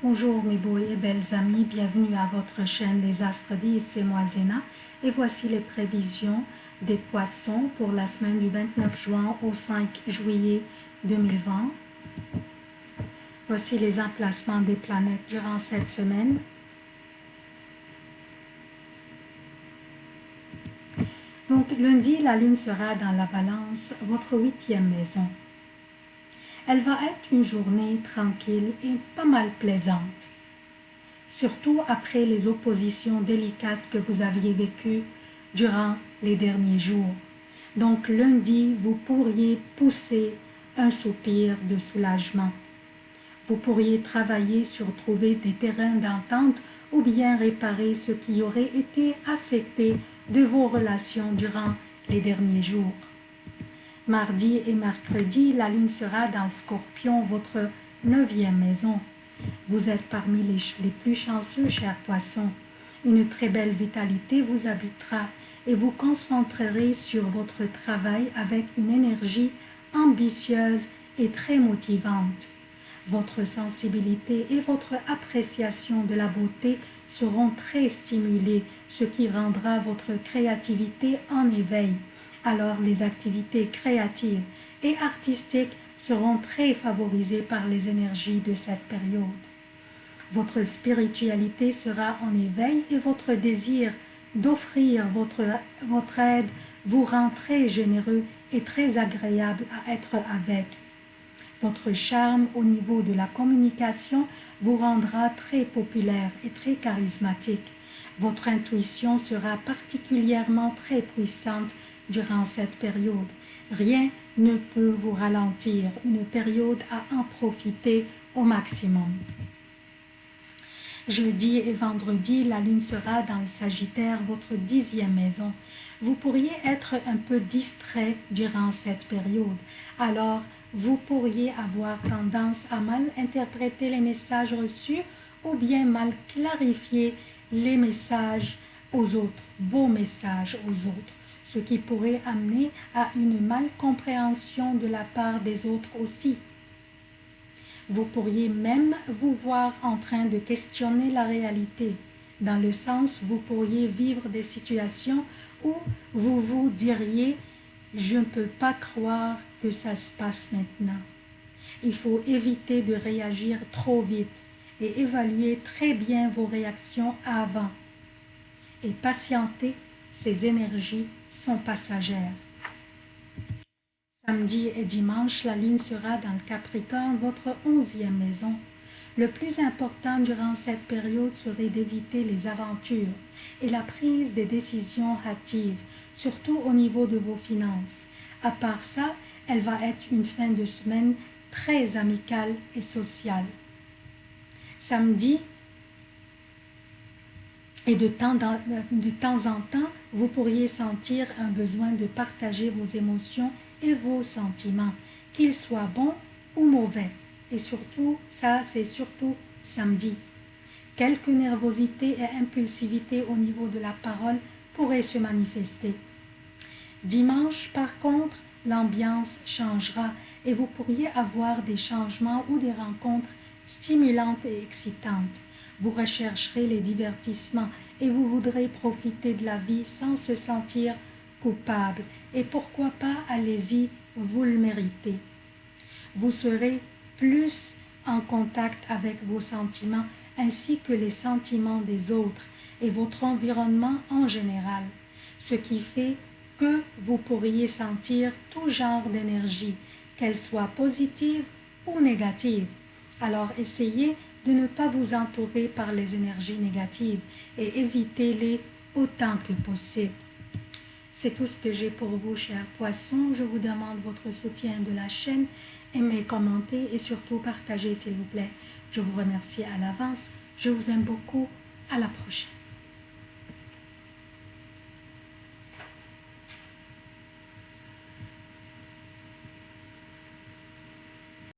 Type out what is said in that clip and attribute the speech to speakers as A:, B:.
A: Bonjour mes beaux et belles amis, bienvenue à votre chaîne Les Astres 10, c'est moi Zéna et voici les prévisions des poissons pour la semaine du 29 juin au 5 juillet 2020. Voici les emplacements des planètes durant cette semaine. Donc lundi, la lune sera dans la balance, votre huitième maison. Elle va être une journée tranquille et pas mal plaisante. Surtout après les oppositions délicates que vous aviez vécues durant les derniers jours. Donc lundi, vous pourriez pousser un soupir de soulagement. Vous pourriez travailler sur trouver des terrains d'entente ou bien réparer ce qui aurait été affecté de vos relations durant les derniers jours. Mardi et mercredi, la lune sera dans scorpion, votre neuvième maison. Vous êtes parmi les plus chanceux, chers poissons. Une très belle vitalité vous habitera et vous concentrerez sur votre travail avec une énergie ambitieuse et très motivante. Votre sensibilité et votre appréciation de la beauté seront très stimulées, ce qui rendra votre créativité en éveil alors les activités créatives et artistiques seront très favorisées par les énergies de cette période. Votre spiritualité sera en éveil et votre désir d'offrir votre, votre aide vous rend très généreux et très agréable à être avec. Votre charme au niveau de la communication vous rendra très populaire et très charismatique. Votre intuition sera particulièrement très puissante durant cette période. Rien ne peut vous ralentir, une période à en profiter au maximum. Jeudi et vendredi, la lune sera dans le Sagittaire, votre dixième maison. Vous pourriez être un peu distrait durant cette période. Alors, vous pourriez avoir tendance à mal interpréter les messages reçus ou bien mal clarifier les messages aux autres, vos messages aux autres ce qui pourrait amener à une malcompréhension de la part des autres aussi. Vous pourriez même vous voir en train de questionner la réalité, dans le sens vous pourriez vivre des situations où vous vous diriez « je ne peux pas croire que ça se passe maintenant ». Il faut éviter de réagir trop vite et évaluer très bien vos réactions avant et patienter ces énergies sont passagères. Samedi et dimanche, la lune sera dans le Capricorne, votre onzième maison. Le plus important durant cette période serait d'éviter les aventures et la prise des décisions hâtives, surtout au niveau de vos finances. À part ça, elle va être une fin de semaine très amicale et sociale. Samedi, et de temps, de temps en temps, vous pourriez sentir un besoin de partager vos émotions et vos sentiments, qu'ils soient bons ou mauvais. Et surtout, ça c'est surtout samedi. Quelque nervosité et impulsivité au niveau de la parole pourraient se manifester. Dimanche, par contre, l'ambiance changera et vous pourriez avoir des changements ou des rencontres stimulantes et excitantes. Vous rechercherez les divertissements et vous voudrez profiter de la vie sans se sentir coupable. Et pourquoi pas, allez-y, vous le méritez. Vous serez plus en contact avec vos sentiments ainsi que les sentiments des autres et votre environnement en général, ce qui fait que vous pourriez sentir tout genre d'énergie, qu'elle soit positive ou négative. Alors essayez de ne pas vous entourer par les énergies négatives et évitez-les autant que possible. C'est tout ce que j'ai pour vous, chers poissons. Je vous demande votre soutien de la chaîne. Aimez, commentez et surtout partagez, s'il vous plaît. Je vous remercie à l'avance. Je vous aime beaucoup. À la prochaine.